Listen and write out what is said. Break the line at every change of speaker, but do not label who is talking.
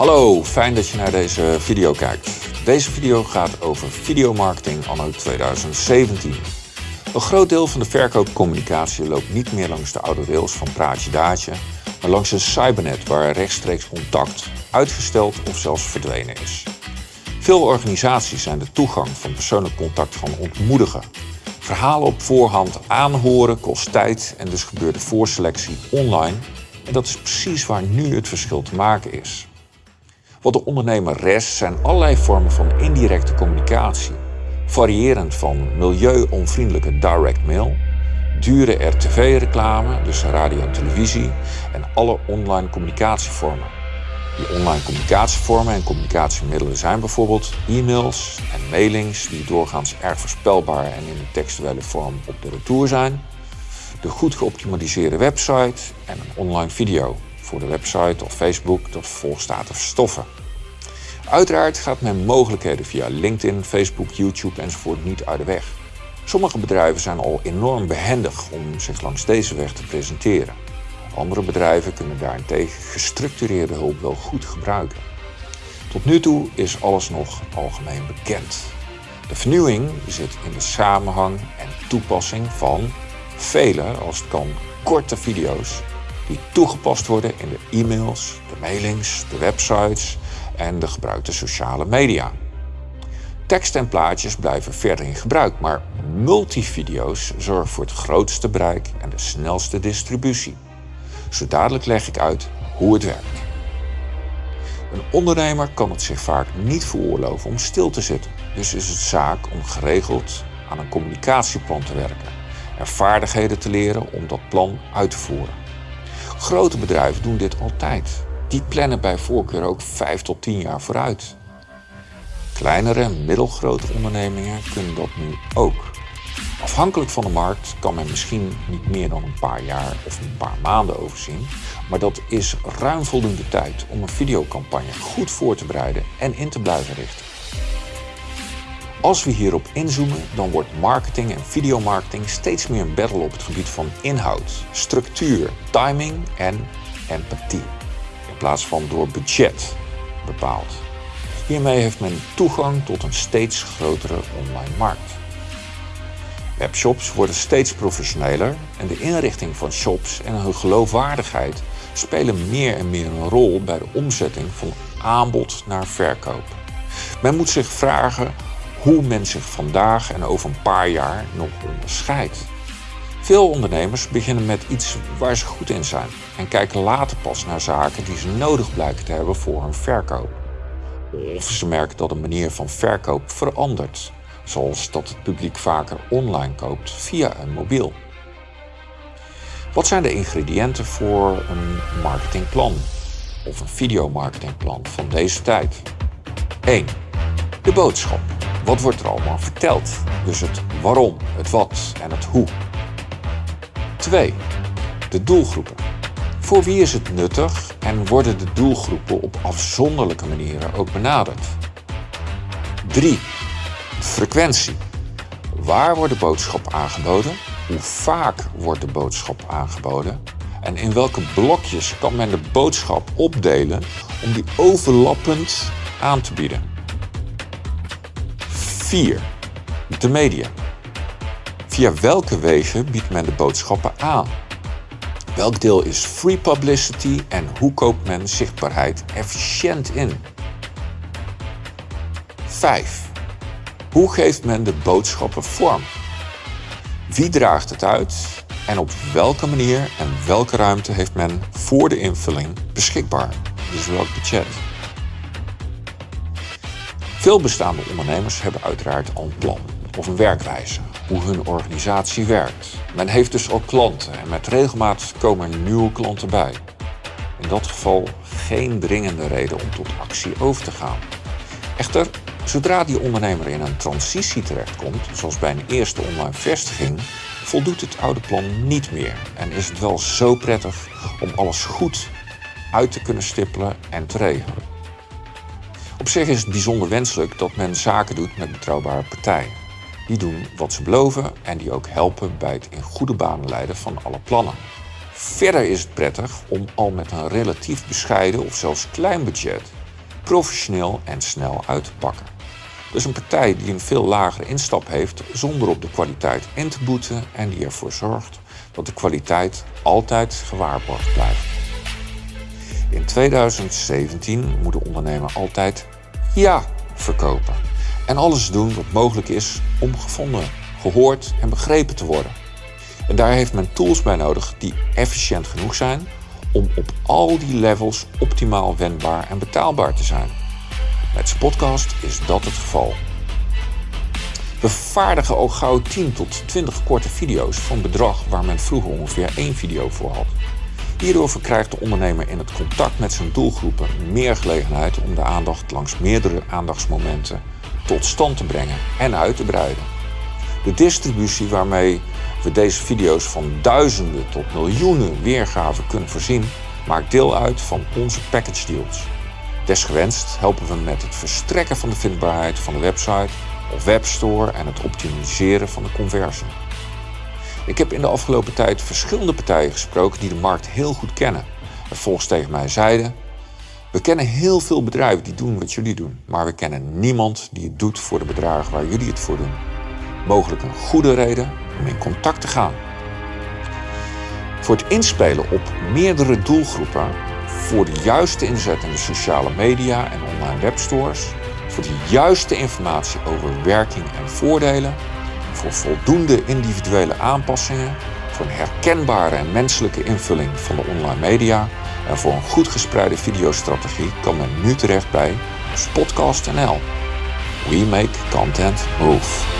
Hallo, fijn dat je naar deze video kijkt. Deze video gaat over videomarketing anno 2017. Een groot deel van de verkoopcommunicatie loopt niet meer langs de oude rails van praatje daadje, maar langs een cybernet waar rechtstreeks contact uitgesteld of zelfs verdwenen is. Veel organisaties zijn de toegang van persoonlijk contact gaan ontmoedigen. Verhalen op voorhand aanhoren kost tijd en dus gebeurt de voorselectie online. En dat is precies waar nu het verschil te maken is. Wat de ondernemer rest zijn allerlei vormen van indirecte communicatie. Variërend van milieu-onvriendelijke direct mail, dure RTV-reclame, dus radio en televisie, en alle online communicatievormen. Die online communicatievormen en communicatiemiddelen zijn bijvoorbeeld e-mails en mailings die doorgaans erg voorspelbaar en in een textuele vorm op de retour zijn, de goed geoptimaliseerde website en een online video voor de website of Facebook dat vervolgens staat te verstoffen. Uiteraard gaat men mogelijkheden via LinkedIn, Facebook, YouTube enzovoort niet uit de weg. Sommige bedrijven zijn al enorm behendig om zich langs deze weg te presenteren. Andere bedrijven kunnen daarentegen gestructureerde hulp wel goed gebruiken. Tot nu toe is alles nog algemeen bekend. De vernieuwing zit in de samenhang en toepassing van vele, als het kan, korte video's die toegepast worden in de e-mails, de mailings, de websites en de gebruikte sociale media. Tekst en plaatjes blijven verder in gebruik, maar multivideo's zorgen voor het grootste bereik en de snelste distributie. Zo dadelijk leg ik uit hoe het werkt. Een ondernemer kan het zich vaak niet veroorloven om stil te zitten. Dus is het zaak om geregeld aan een communicatieplan te werken en vaardigheden te leren om dat plan uit te voeren. Grote bedrijven doen dit altijd. Die plannen bij voorkeur ook 5 tot 10 jaar vooruit. Kleinere en middelgrote ondernemingen kunnen dat nu ook. Afhankelijk van de markt kan men misschien niet meer dan een paar jaar of een paar maanden overzien, maar dat is ruim voldoende tijd om een videocampagne goed voor te bereiden en in te blijven richten. Als we hierop inzoomen, dan wordt marketing en videomarketing steeds meer een battle op het gebied van inhoud, structuur, timing en empathie, in plaats van door budget bepaald. Hiermee heeft men toegang tot een steeds grotere online markt. Webshops worden steeds professioneler en de inrichting van shops en hun geloofwaardigheid spelen meer en meer een rol bij de omzetting van aanbod naar verkoop. Men moet zich vragen hoe men zich vandaag en over een paar jaar nog onderscheidt. Veel ondernemers beginnen met iets waar ze goed in zijn en kijken later pas naar zaken die ze nodig blijken te hebben voor hun verkoop. Of ze merken dat de manier van verkoop verandert zoals dat het publiek vaker online koopt via een mobiel. Wat zijn de ingrediënten voor een marketingplan of een videomarketingplan van deze tijd? 1. De boodschap. Wat wordt er allemaal verteld? Dus het waarom, het wat en het hoe. 2. De doelgroepen. Voor wie is het nuttig en worden de doelgroepen op afzonderlijke manieren ook benaderd? 3. Frequentie. Waar wordt de boodschap aangeboden? Hoe vaak wordt de boodschap aangeboden? En in welke blokjes kan men de boodschap opdelen om die overlappend aan te bieden? 4. De media. Via welke wegen biedt men de boodschappen aan? Welk deel is free publicity en hoe koopt men zichtbaarheid efficiënt in? 5. Hoe geeft men de boodschappen vorm? Wie draagt het uit en op welke manier en welke ruimte heeft men voor de invulling beschikbaar? Dus welk budget? Veel bestaande ondernemers hebben uiteraard al een plan of een werkwijze, hoe hun organisatie werkt. Men heeft dus ook klanten en met regelmaat komen er nieuwe klanten bij. In dat geval geen dringende reden om tot actie over te gaan. Echter, Zodra die ondernemer in een transitie terechtkomt, zoals bij een eerste online vestiging, voldoet het oude plan niet meer en is het wel zo prettig om alles goed uit te kunnen stippelen en te regelen. Zich is het bijzonder wenselijk dat men zaken doet met betrouwbare partijen. Die doen wat ze beloven en die ook helpen bij het in goede banen leiden van alle plannen. Verder is het prettig om al met een relatief bescheiden of zelfs klein budget professioneel en snel uit te pakken. Dus een partij die een veel lagere instap heeft zonder op de kwaliteit in te boeten en die ervoor zorgt dat de kwaliteit altijd gewaarborgd blijft. In 2017 moet de ondernemer altijd ja verkopen en alles doen wat mogelijk is om gevonden, gehoord en begrepen te worden. En daar heeft men tools bij nodig die efficiënt genoeg zijn om op al die levels optimaal wendbaar en betaalbaar te zijn. Met Spotcast is dat het geval. We vervaardigen ook gauw 10 tot 20 korte video's van bedrag waar men vroeger ongeveer één video voor had. Hierdoor verkrijgt de ondernemer in het contact met zijn doelgroepen meer gelegenheid om de aandacht langs meerdere aandachtsmomenten tot stand te brengen en uit te breiden. De distributie waarmee we deze video's van duizenden tot miljoenen weergaven kunnen voorzien, maakt deel uit van onze package deals. Desgewenst helpen we met het verstrekken van de vindbaarheid van de website of webstore en het optimiseren van de conversie. Ik heb in de afgelopen tijd verschillende partijen gesproken die de markt heel goed kennen. En volgens tegen mij zeiden: We kennen heel veel bedrijven die doen wat jullie doen, maar we kennen niemand die het doet voor de bedragen waar jullie het voor doen. Mogelijk een goede reden om in contact te gaan. Voor het inspelen op meerdere doelgroepen, voor de juiste inzet in de sociale media en online webstores, voor de juiste informatie over werking en voordelen, voor voldoende individuele aanpassingen, voor een herkenbare en menselijke invulling van de online media en voor een goed gespreide videostrategie kan men nu terecht bij Spotcast.nl. We make content move.